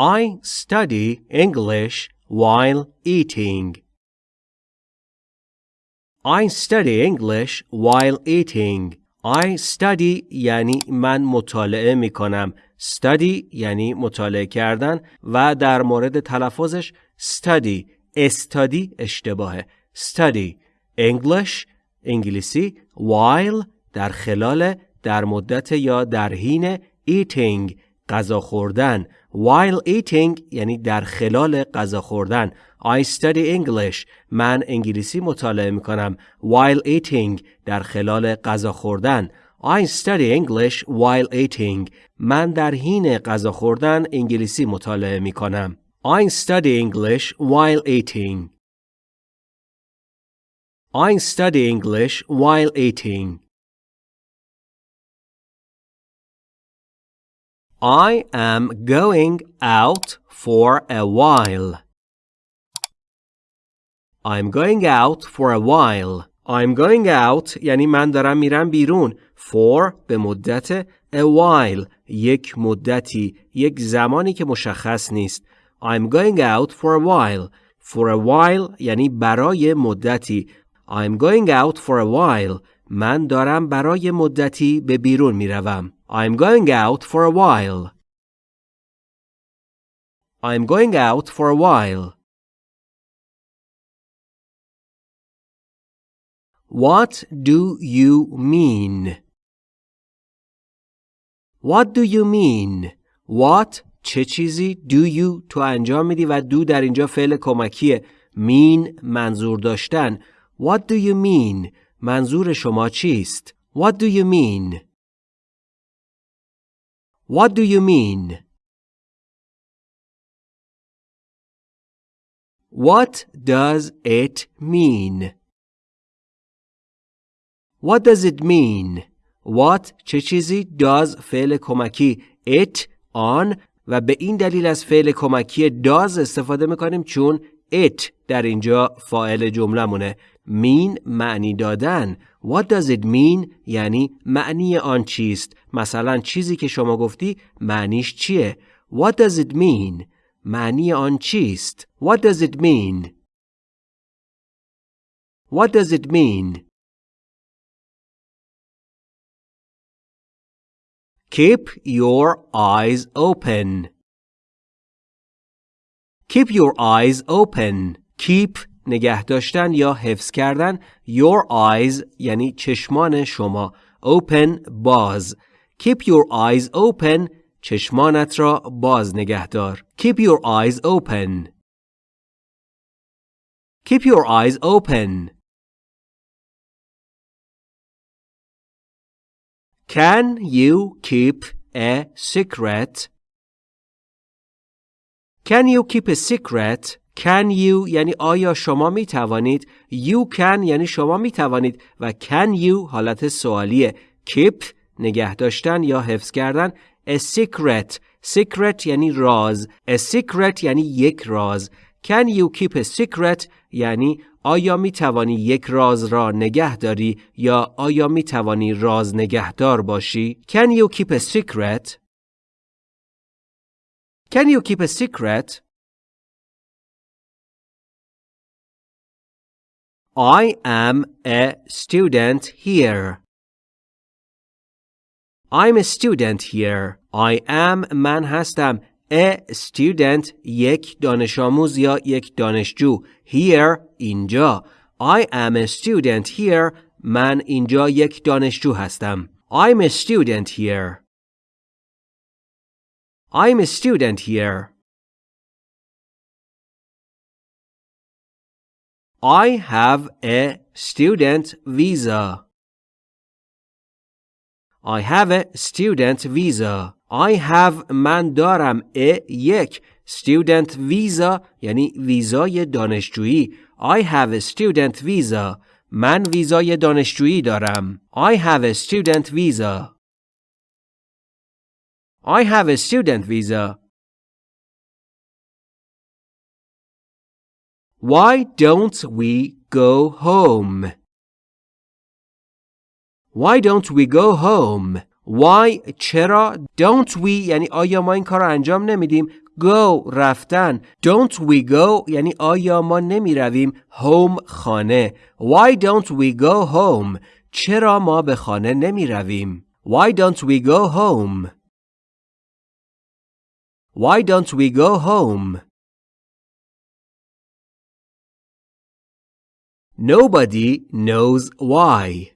I study English while eating. I study English while eating. I study یعنی من مطالعه می کنم. Study یعنی مطالعه کردن و در مورد تلفظش study استادی اشتباهه. Study English انگلیسی while در خلال در مدت یا در حین eating غذا خوردن while eating یعنی در خلال غذا خوردن I study English من انگلیسی مطالعه می کنم while eating در خلال غذا خوردن I study English while eating من در حین غذا خوردن انگلیسی مطالعه می کنم I study English while eating I study English while eating I am going out for a while. I'm going out for a while. I'm going out یعنی من دارم میرم بیرون. For به مدت a while یک مدتی یک زمانی که مشخص نیست. I'm going out for a while. For a while یعنی برای مدتی. I'm going out for a while. من دارم برای مدتی به بیرون می‌روم. I'm going out for a while. I'm going out for a while. What do you mean? What do you mean? What چه چیزی do you تو انجام میدی و do در اینجا فعل کمکیه mean منظور داشتن What do you mean? منظور شما چیست؟ What do you mean? What do you mean? What does it mean? What does it mean? What چه چیزی does فعل کمکی it on و به این دلیل از فعل کمکی does استفاده می‌کنیم چون it در اینجا فاعل جملمونه mean معنی دادن What does it mean یعنی معنی آن چیست مثلا چیزی که شما گفتی معنیش چیه What does it mean معنی آن چیست What does it mean What does it mean Keep your eyes open. Keep your eyes open. Keep نگه داشتن یا حفظ کردن your eyes یعنی چشمان شما open باز keep your eyes open چشمانت را باز نگه دار keep your eyes open keep your eyes open Can you keep a secret? Can you keep a secret? Can you یعنی آیا شما می توانید You can یعنی شما می توانید و Can you حالت سوالیه. Keep نگه داشتن یا حفظ کردن. A secret. Secret یعنی راز. A secret یعنی یک راز. Can you keep a secret? یعنی آیا می توانی یک راز را نگه داری یا آیا می توانی راز نگهدار باشی؟ Can you keep a secret? Can you keep a secret? I am a student here. I'm a student here. I am من هستم. A student یک دانش آموز یا یک دانشجو. Here اینجا. I am a student here. من اینجا یک دانشجو هستم. I'm a student here. I'm a student here. I have a student visa. I have a student visa. I have من دارم a یک student visa یعنی ویزای دانشجویی. I have a student visa. من ویزای دانشجویی دارم. I have a student visa. I have a student visa. Why don't we go home? Why don't we go home? Why چرا don't we یعنی آیا ما این کار انجام نمیدیم go رفتن don't we go یعنی آیا ما نمی رویم home خانه why don't we go home چرا ما به خانه نمی رویم why don't we go home why don't we go home Nobody knows why.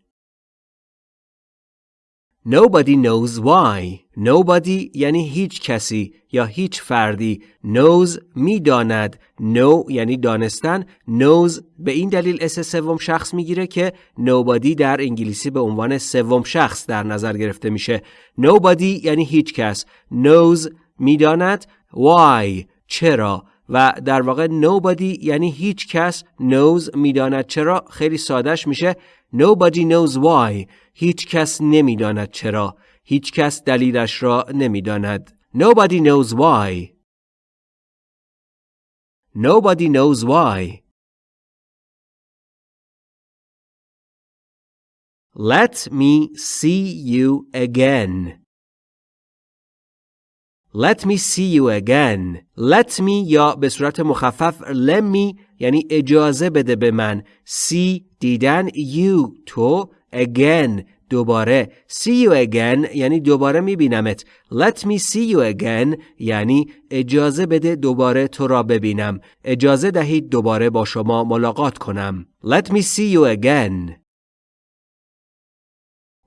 Nobody knows why. Nobody یعنی هیچ کسی یا هیچ فردی. knows می‌داند. know یعنی دانستن. knows به این دلیل اس سوم شخص می‌گیره که nobody در انگلیسی به عنوان سوم شخص در نظر گرفته میشه. nobody یعنی هیچ کس. knows می‌داند. why چرا و در واقع nobody یعنی هیچ کس knows می‌داند چرا خیلی سادش میشه. nobody knows why هیچ کس نمی‌داند چرا هیچ کس دلیلش را نمی‌داند. nobody knows why. nobody knows why. Let me see you again. Let me see you again. Let me یا به صورت مخفف let me یعنی اجازه بده به من. See دیدن. You تو. Again دوباره. See you again یعنی دوباره میبینمت. Let me see you again یعنی اجازه بده دوباره تو را ببینم. اجازه دهید دوباره با شما ملاقات کنم. Let me see you again.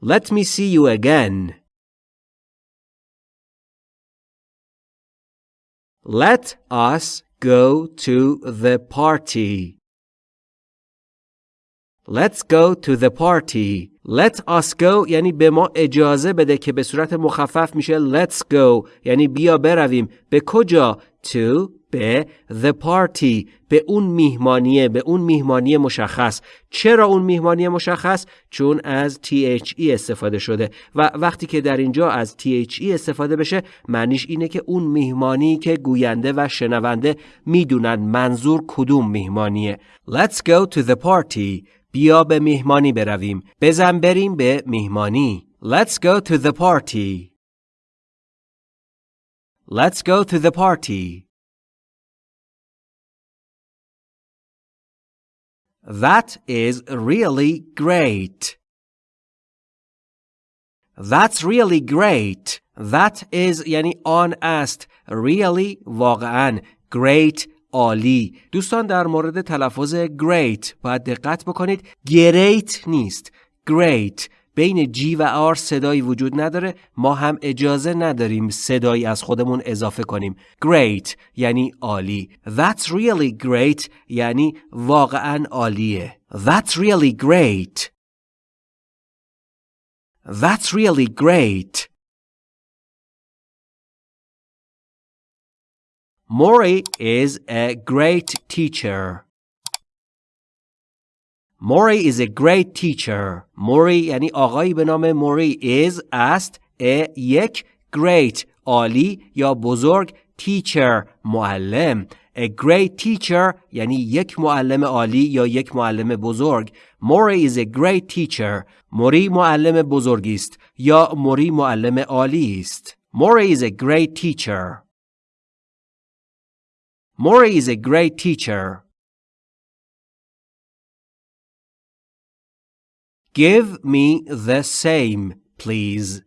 Let me see you again. Let us go to the party. Let's go to the party. Let us go یعنی به ما اجازه بده که به صورت مخفف میشه let's go یعنی بیا برویم به کجا to به the party به اون میهمانیه به اون میهمانی مشخص. چرا اون میهمانی مشخص؟ چون از THE استفاده شده. و وقتی که در اینجا از THE استفاده بشه معنیش اینه که اون میهمانی که گوینده و شنونده می‌دونن منظور کدوم میهمانیه. Let's go to the party. بیا به میهمانی برویم. بزن بریم به میهمانی. Let's go to the party. Let's go to the party. That is really great. That's really great. That is یعنی آن است. Really واقعا. Great عالی. دوستان در مورد تلفظ great باید دقت بکنید. Great نیست. Great. بین جی و آر صدایی وجود نداره ما هم اجازه نداریم صدایی از خودمون اضافه کنیم. Great یعنی عالی. That's really great یعنی واقعا عالیه. That's really great. That's really great. Mori is a great teacher. Mori is a great teacher. Mori یعنی آقایی به نام موری is است a یک great عالی یا بزرگ teacher معلم A great teacher یعنی یک معلم عالی یا یک معلم بزرگ Mori is a great teacher موری معلم بزرگی است یا موری معلم عالی است Mori is a great teacher Mori is a great teacher Give me the same, please.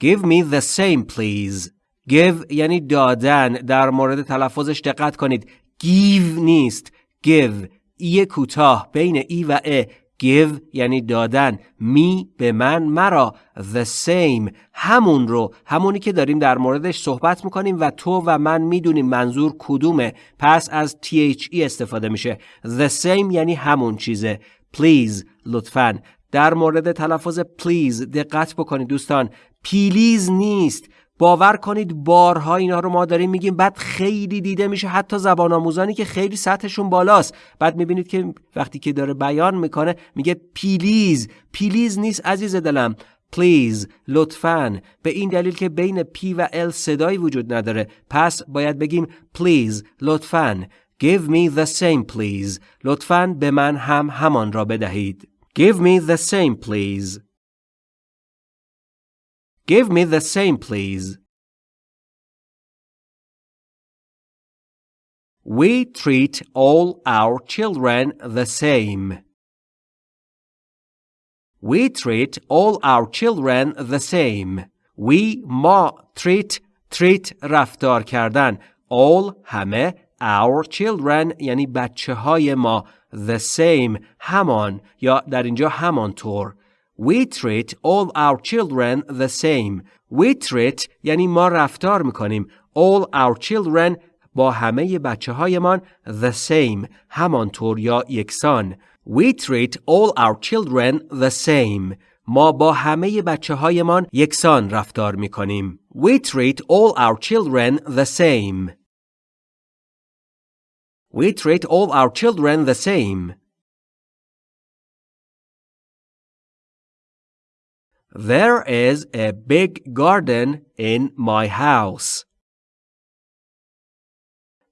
Give me the same, please. Give یعنی دادن. در مورد تلفظش دقت کنید. Give نیست. Give. ای کوتاه بین ای و ا. Give یعنی دادن. می به من مرا. The same. همون رو. همونی که داریم در موردش صحبت می‌کنیم و تو و من می‌دونیم منظور کدومه. پس از THE استفاده میشه. The same یعنی همون چیزه. Please لطفا. در مورد تلفظ please دقت بکنید دوستان. پیلیز نیست. باور کنید بارها اینا رو ما داریم میگیم بعد خیلی دیده میشه حتی زبان آموزانی که خیلی سطحشون بالاست. بعد می‌بینید که وقتی که داره بیان می‌کنه میگه پیلیز پیلیز نیست عزیز دلم. please لطفاً. به این دلیل که بین P و L صدایی وجود نداره. پس باید بگیم please لطفاً. Give me the same please. لطفاً به من هم همان را بدهید. Give me the same please. Give me the same, please. We treat all our children the same. We treat all our children the same. We ma treat treat رفتار کردن all همه our children یعنی بچه های ما the same همان یا در اینجا همانطور We treat all our children the same. We treat یعنی ما رفتار میکنیم all our children با همه بچه هایمان the same همانطور یا یکسان We treat all our children the same ما با همه بچه هایمان یکسان رفتار می کنیم. We treat all our children the same. We treat all our children the same. There is a big garden in my house.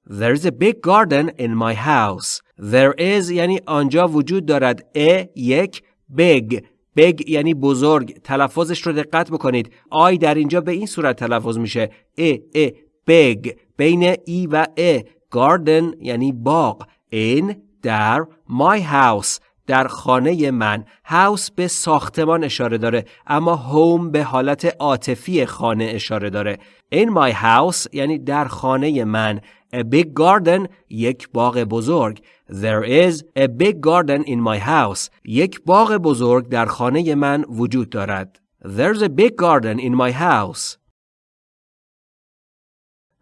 There is a big garden in my house. There is یعنی آنجا وجود دارد. A یک big. Big یعنی بزرگ. تلفظش رو دقت بکنید. آی در اینجا به این صورت تلفظ میشه. ا ا big. بین ای و ا garden یعنی باغ. In در my house. در خانه من house به ساختمان اشاره داره اما home به حالت عاطفی خانه اشاره داره in my house یعنی در خانه من a big garden یک باغ بزرگ There is a big garden in my house یک باغ بزرگ در خانه من وجود دارد There's a big garden in my house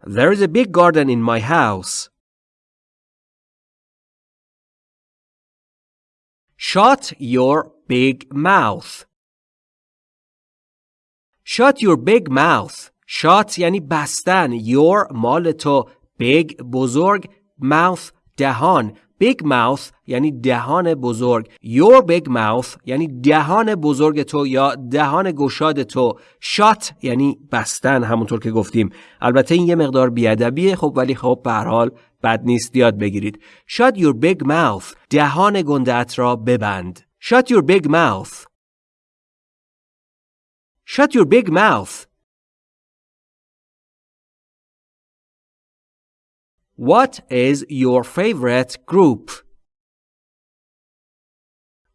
There is a big garden in my house Shut your big mouth. Shut your big mouth. Shut یعنی بستن. Your مال تو. Big بزرگ. Mouth دهان. Big mouth یعنی دهان بزرگ. Your big mouth یعنی دهان بزرگ تو یا دهان گشاد تو. Shut یعنی بستن. همونطور که گفتیم. البته این یه مقدار بیادبیه. خب ولی خب به حال بد نیست یاد بگیرید shut your big mouth دهان گندت را ببند shut your big mouth shut your big mouth What is your favorite group?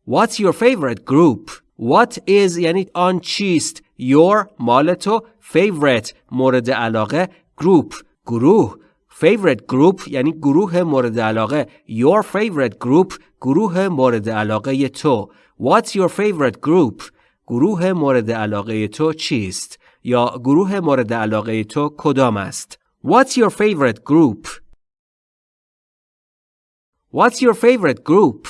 What's your favorite group? What is یعنی آن چیست Your مال تو favorite مورد علاقه group گروه favorite group یعنی گروه مورد علاقه Your favorite group گروه مورد علاقه تو What's your favorite group? گروه مورد علاقه تو چیست؟ یا گروه مورد علاقه تو کدام است؟ What's your favorite group? What's your favorite group?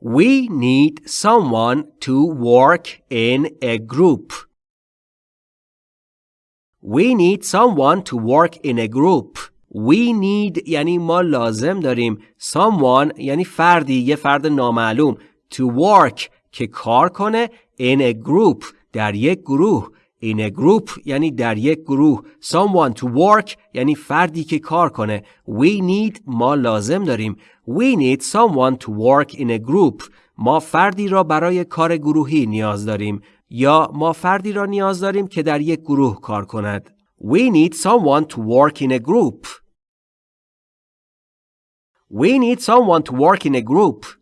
We need someone to work in a group. We need someone to work in a group. We need یعنی ما لازم داریم someone یعنی فردی یه فرد نامعلوم to work که کار کنه in a group در یک گروه in a group یعنی در یک گروه someone to work یعنی فردی که کار کنه we need ما لازم داریم we need someone to work in a group. ما فردی را برای کار گروهی نیاز داریم یا ما فردی را نیاز داریم که در یک گروه کار کند we need someone to work in a group we need someone to work in a group